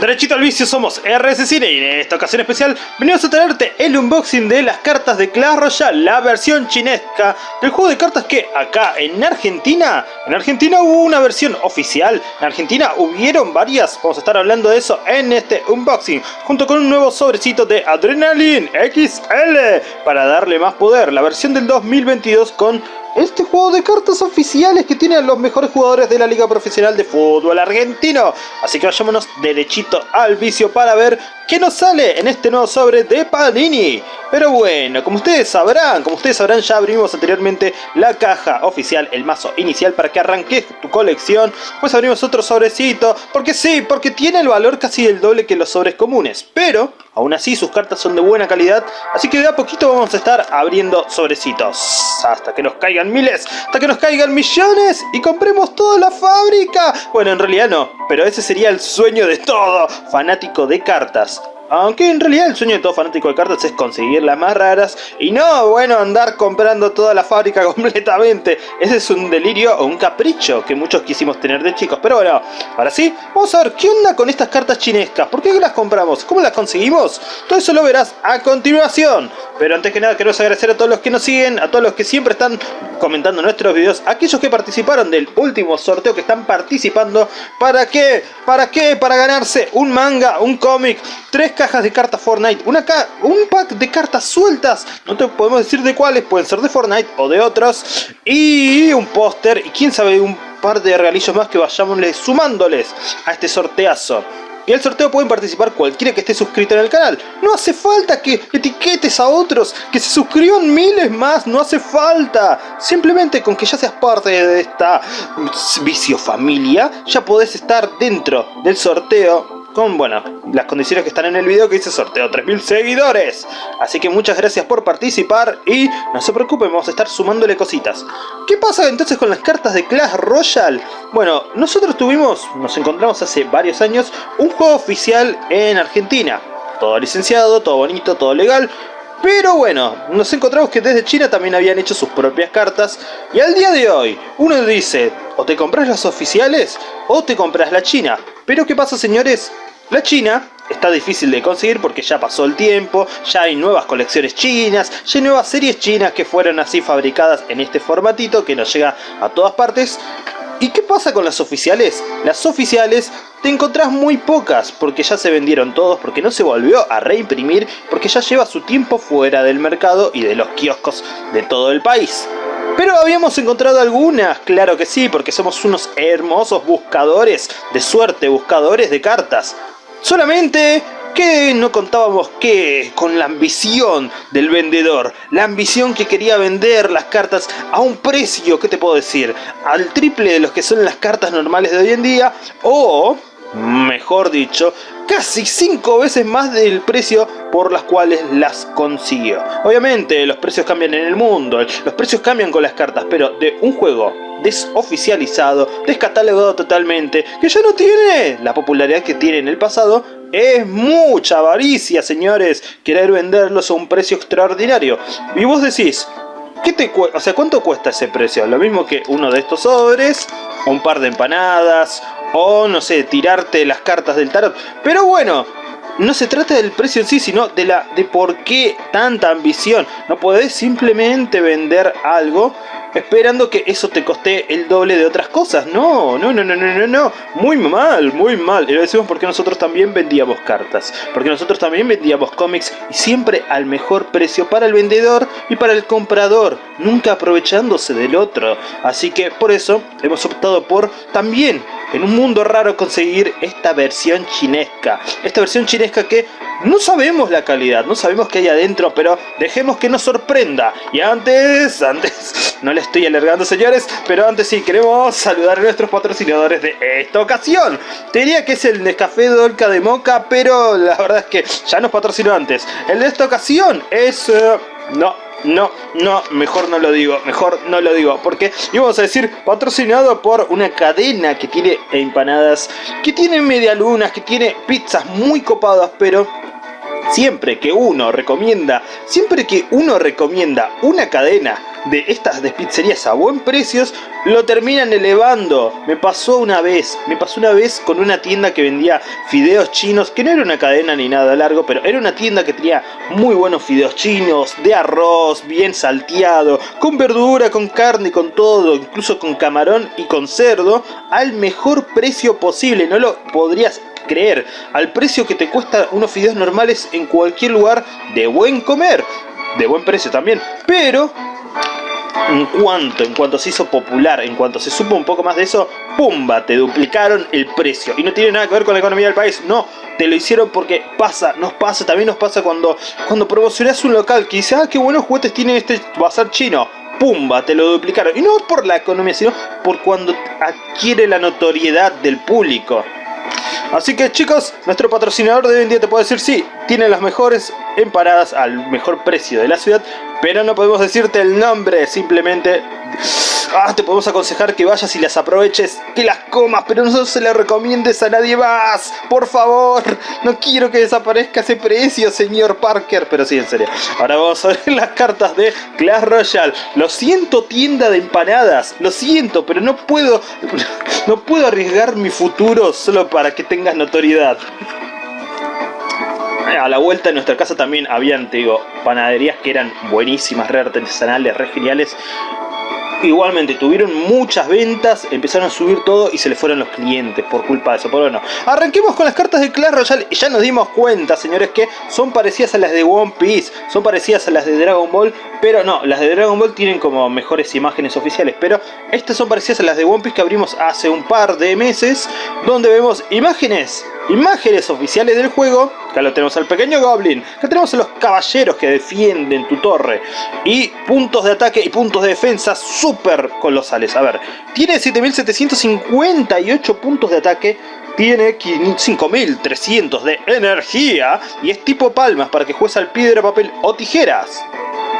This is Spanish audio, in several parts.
Derechito al vicio somos RS Cine y en esta ocasión especial venimos a traerte el unboxing de las cartas de Clash Royale, la versión chinesca del juego de cartas que acá en Argentina, en Argentina hubo una versión oficial, en Argentina hubieron varias, vamos a estar hablando de eso en este unboxing, junto con un nuevo sobrecito de Adrenaline XL para darle más poder, la versión del 2022 con este juego de cartas oficiales que tiene a los mejores jugadores de la Liga Profesional de Fútbol Argentino. Así que vayámonos derechito al vicio para ver qué nos sale en este nuevo sobre de Panini. Pero bueno, como ustedes sabrán, como ustedes sabrán ya abrimos anteriormente la caja oficial, el mazo inicial para que arranques tu colección. Pues abrimos otro sobrecito, porque sí, porque tiene el valor casi el doble que los sobres comunes. Pero, aún así sus cartas son de buena calidad, así que de a poquito vamos a estar abriendo sobrecitos. Hasta que nos caigan miles, hasta que nos caigan millones y compremos toda la fábrica. Bueno, en realidad no, pero ese sería el sueño de todo fanático de cartas. Aunque en realidad el sueño de todo fanático de cartas es conseguir las más raras y no, bueno, andar comprando toda la fábrica completamente. Ese es un delirio o un capricho que muchos quisimos tener de chicos. Pero bueno, ahora sí, vamos a ver qué onda con estas cartas chinescas. ¿Por qué las compramos? ¿Cómo las conseguimos? Todo eso lo verás a continuación. Pero antes que nada queremos agradecer a todos los que nos siguen, a todos los que siempre están comentando nuestros videos, aquellos que participaron del último sorteo que están participando. ¿Para qué? ¿Para qué? Para ganarse un manga, un cómic, tres cajas de cartas Fortnite, una un pack de cartas sueltas, no te podemos decir de cuáles, pueden ser de Fortnite o de otros, y un póster, y quién sabe, un par de regalillos más que vayamos sumándoles a este sorteazo. Y el sorteo pueden participar cualquiera que esté suscrito en el canal. No hace falta que etiquetes a otros, que se suscriban miles más, no hace falta. Simplemente con que ya seas parte de esta vicio familia, ya podés estar dentro del sorteo con, bueno, las condiciones que están en el video que dice sorteo 3000 seguidores. Así que muchas gracias por participar y no se preocupen, vamos a estar sumándole cositas. ¿Qué pasa entonces con las cartas de Clash Royale? Bueno, nosotros tuvimos, nos encontramos hace varios años, un juego oficial en Argentina. Todo licenciado, todo bonito, todo legal, pero bueno, nos encontramos que desde China también habían hecho sus propias cartas y al día de hoy uno dice o te compras las oficiales o te compras la China. Pero ¿qué pasa señores? La China está difícil de conseguir porque ya pasó el tiempo, ya hay nuevas colecciones chinas, ya hay nuevas series chinas que fueron así fabricadas en este formatito que nos llega a todas partes. ¿Y qué pasa con las oficiales? Las oficiales te encontrás muy pocas porque ya se vendieron todos, porque no se volvió a reimprimir, porque ya lleva su tiempo fuera del mercado y de los kioscos de todo el país. Pero habíamos encontrado algunas, claro que sí, porque somos unos hermosos buscadores de suerte, buscadores de cartas. Solamente que no contábamos que con la ambición del vendedor, la ambición que quería vender las cartas a un precio, ¿qué te puedo decir? Al triple de los que son las cartas normales de hoy en día o mejor dicho, casi 5 veces más del precio por las cuales las consiguió. Obviamente los precios cambian en el mundo, los precios cambian con las cartas, pero de un juego desoficializado, descatalogado totalmente, que ya no tiene la popularidad que tiene en el pasado, es mucha avaricia, señores, querer venderlos a un precio extraordinario. Y vos decís, ¿qué te o sea, ¿cuánto cuesta ese precio? Lo mismo que uno de estos sobres, un par de empanadas, o no sé, tirarte las cartas del tarot. Pero bueno, no se trata del precio en sí, sino de, la, de por qué tanta ambición. No podés simplemente vender algo esperando que eso te coste el doble de otras cosas. No, no, no, no, no, no, no. Muy mal, muy mal. Y lo decimos porque nosotros también vendíamos cartas. Porque nosotros también vendíamos cómics y siempre al mejor precio para el vendedor y para el comprador. Nunca aprovechándose del otro. Así que por eso hemos optado por también en un mundo raro conseguir esta versión chinesca. Esta versión chinesca que no sabemos la calidad, no sabemos qué hay adentro, pero dejemos que nos sorprenda. Y antes, antes, no le estoy alargando señores, pero antes sí queremos saludar a nuestros patrocinadores de esta ocasión. Te diría que es el Nescafé Dolca de Moca, pero la verdad es que ya nos patrocinó antes. El de esta ocasión es... Eh, no, no, no, mejor no lo digo, mejor no lo digo, porque íbamos a decir patrocinado por una cadena que tiene empanadas, que tiene medialunas, que tiene pizzas muy copadas, pero siempre que uno recomienda, siempre que uno recomienda una cadena, de estas despizzerías a buen precios lo terminan elevando. Me pasó una vez, me pasó una vez con una tienda que vendía fideos chinos, que no era una cadena ni nada largo, pero era una tienda que tenía muy buenos fideos chinos, de arroz, bien salteado, con verdura, con carne, con todo, incluso con camarón y con cerdo, al mejor precio posible. No lo podrías creer, al precio que te cuesta unos fideos normales en cualquier lugar de buen comer, de buen precio también, pero en cuanto, en cuanto se hizo popular, en cuanto se supo un poco más de eso, ¡pumba! Te duplicaron el precio. Y no tiene nada que ver con la economía del país, no. Te lo hicieron porque pasa, nos pasa, también nos pasa cuando, cuando promocionas un local que dice, ah, qué buenos juguetes tiene este bazar chino. ¡Pumba! Te lo duplicaron. Y no por la economía, sino por cuando adquiere la notoriedad del público. Así que chicos, nuestro patrocinador de hoy en día te puede decir sí, tiene las mejores empanadas al mejor precio de la ciudad, pero no podemos decirte el nombre, simplemente Ah, te podemos aconsejar que vayas y las aproveches, que las comas, pero no se le recomiendes a nadie más. Por favor, no quiero que desaparezca ese precio, señor Parker. Pero sí, en serio. Ahora vamos a ver las cartas de Clash Royale. Lo siento, tienda de empanadas. Lo siento, pero no puedo, no puedo arriesgar mi futuro solo para que tengas notoriedad a la vuelta de nuestra casa también habían, te digo, panaderías que eran buenísimas, re artesanales, re geniales. Igualmente tuvieron muchas ventas, empezaron a subir todo y se les fueron los clientes por culpa de eso. Pero bueno, arranquemos con las cartas de Clash Royale. Ya nos dimos cuenta, señores, que son parecidas a las de One Piece, son parecidas a las de Dragon Ball, pero no, las de Dragon Ball tienen como mejores imágenes oficiales. Pero estas son parecidas a las de One Piece que abrimos hace un par de meses, donde vemos imágenes imágenes oficiales del juego. Acá lo tenemos al pequeño Goblin. Acá tenemos a los caballeros que defienden tu torre. Y puntos de ataque y puntos de defensa súper colosales. A ver, tiene 7758 puntos de ataque. Tiene 5300 de energía. Y es tipo palmas para que juegues al piedra, papel o tijeras.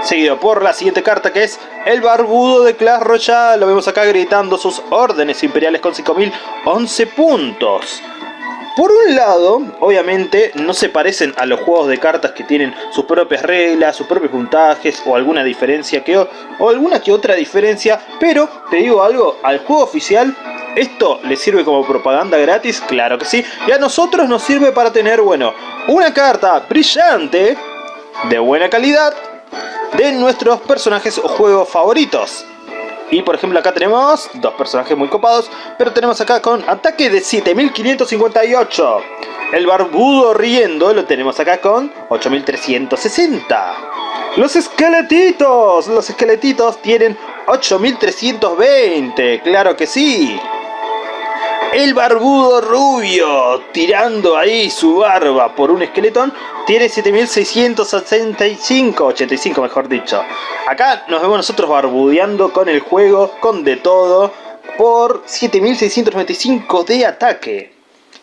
Seguido por la siguiente carta que es el barbudo de Clash Royale. Lo vemos acá gritando sus órdenes imperiales con 5011 puntos. Por un lado, obviamente, no se parecen a los juegos de cartas que tienen sus propias reglas, sus propios puntajes o alguna diferencia que o alguna que otra diferencia, pero te digo algo, al juego oficial ¿Esto le sirve como propaganda gratis? Claro que sí. Y a nosotros nos sirve para tener, bueno, una carta brillante, de buena calidad, de nuestros personajes o juegos favoritos. Y por ejemplo acá tenemos dos personajes muy copados, pero tenemos acá con ataque de 7558. El barbudo riendo lo tenemos acá con 8360. Los esqueletitos, los esqueletitos tienen 8320, claro que sí. El barbudo rubio, tirando ahí su barba por un esqueletón, tiene 7665, 85 mejor dicho. Acá nos vemos nosotros barbudeando con el juego, con de todo, por 7695 de ataque.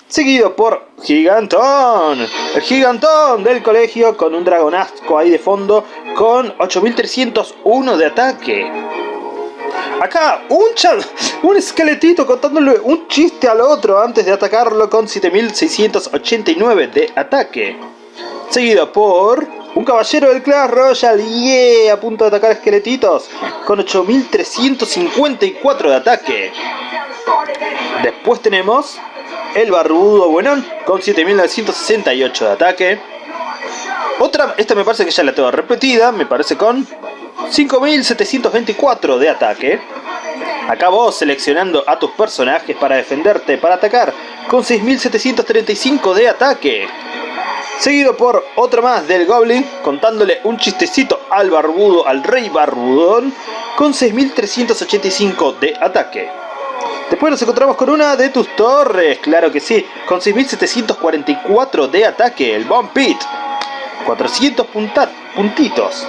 Seguido por Gigantón, el Gigantón del colegio con un dragonasco ahí de fondo con 8301 de ataque. Acá, un, un esqueletito contándole un chiste al otro antes de atacarlo con 7689 de ataque. Seguido por un caballero del Clash Royale, yeah, a punto de atacar esqueletitos, con 8354 de ataque. Después tenemos el barbudo buenón con 7968 de ataque. Otra, esta me parece que ya la tengo repetida, me parece con 5724 de ataque. Acá vos seleccionando a tus personajes para defenderte, para atacar, con 6735 de ataque. Seguido por otro más del Goblin, contándole un chistecito al barbudo, al rey barbudón, con 6385 de ataque. Después nos encontramos con una de tus torres, claro que sí, con 6744 de ataque, el Bomb Pit. 400 puntitos.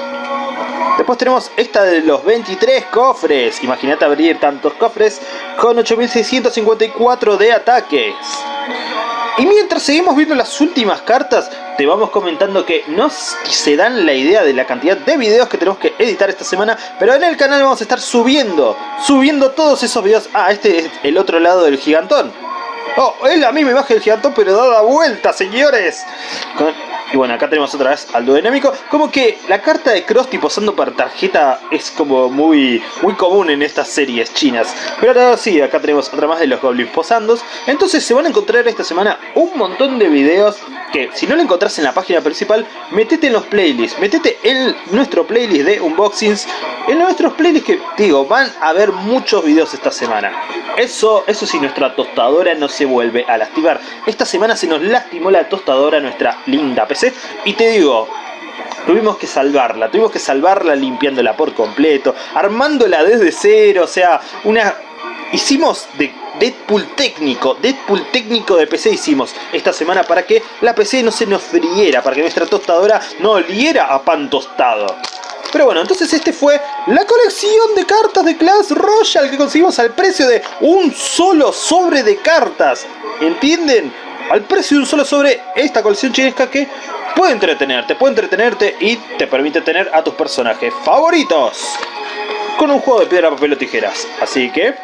Después tenemos esta de los 23 cofres. Imagínate abrir tantos cofres con 8654 de ataques. Y mientras seguimos viendo las últimas cartas, te vamos comentando que no se dan la idea de la cantidad de videos que tenemos que editar esta semana, pero en el canal vamos a estar subiendo, subiendo todos esos videos. Ah, este es el otro lado del gigantón. Oh, es la misma imagen del gigantón, pero da la vuelta, señores. Y bueno, acá tenemos otra vez al dinámico. Como que la carta de Krusty posando para tarjeta es como muy, muy común en estas series chinas. Pero ahora sí, acá tenemos otra más de los goblins posando. Entonces se van a encontrar esta semana un montón de videos que si no lo encontrás en la página principal, metete en los playlists, metete en nuestro playlist de unboxings, en nuestros playlists que digo, van a haber muchos videos esta semana. Eso, eso sí, nuestra tostadora no se vuelve a lastimar. Esta semana se nos lastimó la tostadora, nuestra linda PC, y te digo, tuvimos que salvarla, tuvimos que salvarla limpiándola por completo, armándola desde cero, o sea, una... Hicimos de Deadpool técnico, Deadpool técnico de PC hicimos esta semana para que la PC no se nos friera, para que nuestra tostadora no oliera a pan tostado. Pero bueno, entonces este fue la colección de cartas de Clash Royale que conseguimos al precio de un solo sobre de cartas. ¿Entienden? Al precio de un solo sobre esta colección chinesca que puede entretenerte, puede entretenerte y te permite tener a tus personajes favoritos. Con un juego de piedra, papel o tijeras. Así que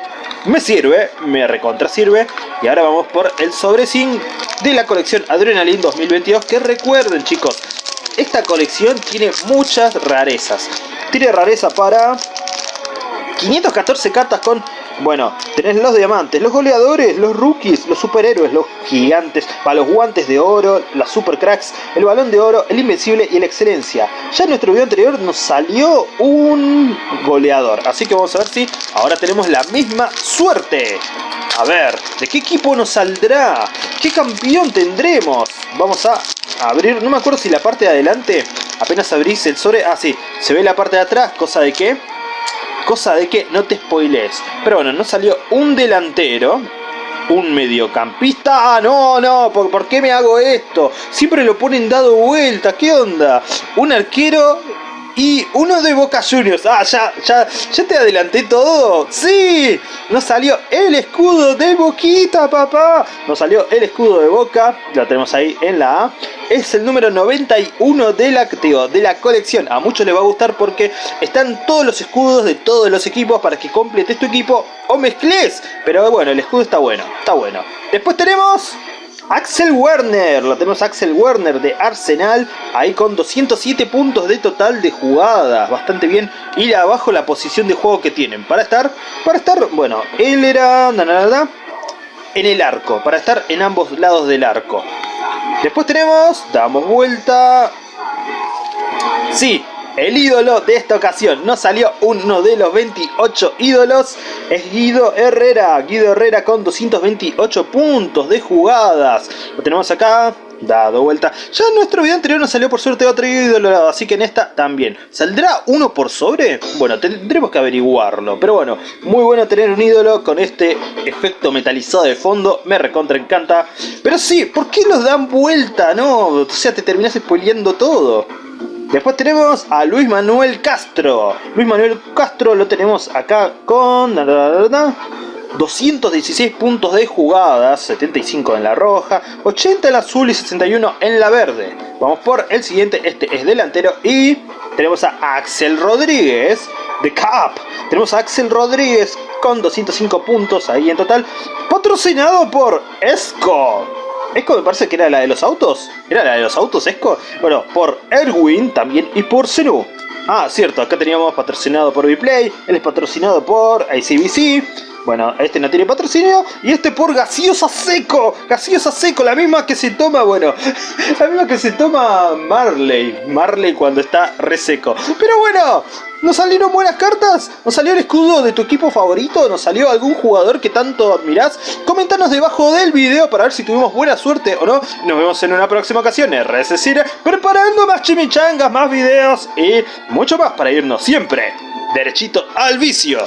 me sirve, me recontra sirve. Y ahora vamos por el sobrecín de la colección Adrenaline 2022. Que recuerden chicos, esta colección tiene muchas rarezas. Tiene rareza para 514 cartas con bueno, tenés los diamantes, los goleadores, los rookies, los superhéroes, los gigantes, para los guantes de oro, las super cracks, el balón de oro, el invencible y la excelencia. Ya en nuestro video anterior nos salió un goleador, así que vamos a ver si ahora tenemos la misma suerte. A ver, ¿de qué equipo nos saldrá? ¿Qué campeón tendremos? Vamos a abrir, no me acuerdo si la parte de adelante, apenas abrís el sobre, ah sí, se ve la parte de atrás, cosa de que Cosa de que no te spoilees. Pero bueno, no salió un delantero. Un mediocampista. Ah, no, no. ¿por, ¿por, qué me hago esto? Siempre lo ponen dado vuelta. ¿Qué onda? Un arquero y uno de Boca Juniors. Ah, ya, ya, ya te adelanté todo. ¡Sí! Nos salió el escudo de Boquita, papá. Nos salió el escudo de Boca. Lo tenemos ahí en la A. Es el número 91 de la, de la colección. A muchos les va a gustar porque están todos los escudos de todos los equipos para que completes tu equipo o mezcles. Pero bueno, el escudo está bueno. Está bueno. Después tenemos Axel Werner, lo tenemos Axel Werner de Arsenal, ahí con 207 puntos de total de jugadas, bastante bien. Y abajo la posición de juego que tienen, para estar, para estar, bueno, él era en el arco, para estar en ambos lados del arco. Después tenemos, damos vuelta, sí, el ídolo de esta ocasión. No salió uno de los 28 ídolos. Es Guido Herrera. Guido Herrera con 228 puntos de jugadas. Lo tenemos acá. Dado vuelta. Ya en nuestro video anterior nos salió por suerte otro ídolo. Así que en esta también. ¿Saldrá uno por sobre? Bueno, tendremos que averiguarlo. Pero bueno, muy bueno tener un ídolo con este efecto metalizado de fondo. Me recontra encanta. Pero sí, ¿por qué nos dan vuelta? No, o sea, te terminas spoileando todo. Después tenemos a Luis Manuel Castro. Luis Manuel Castro lo tenemos acá con... 216 puntos de jugadas, 75 en la roja, 80 en la azul y 61 en la verde. Vamos por el siguiente, este es delantero y tenemos a Axel Rodríguez de Cap. Tenemos a Axel Rodríguez con 205 puntos ahí en total, patrocinado por Esco. Esco me parece que era la de los autos. ¿Era la de los autos Esco? Bueno, por Erwin también y por Zenu. Ah, cierto, acá teníamos patrocinado por Vplay, él es patrocinado por ICBC. Bueno, este no tiene patrocinio y este por gaseosa seco, gaseosa seco, la misma que se toma, bueno, la misma que se toma Marley, Marley cuando está reseco. Pero bueno, ¿Nos salieron buenas cartas? ¿Nos salió el escudo de tu equipo favorito? ¿Nos salió algún jugador que tanto admirás? Comentanos debajo del video para ver si tuvimos buena suerte o no. Nos vemos en una próxima ocasión. RS preparando más chimichangas, más videos y mucho más para irnos siempre derechito al vicio.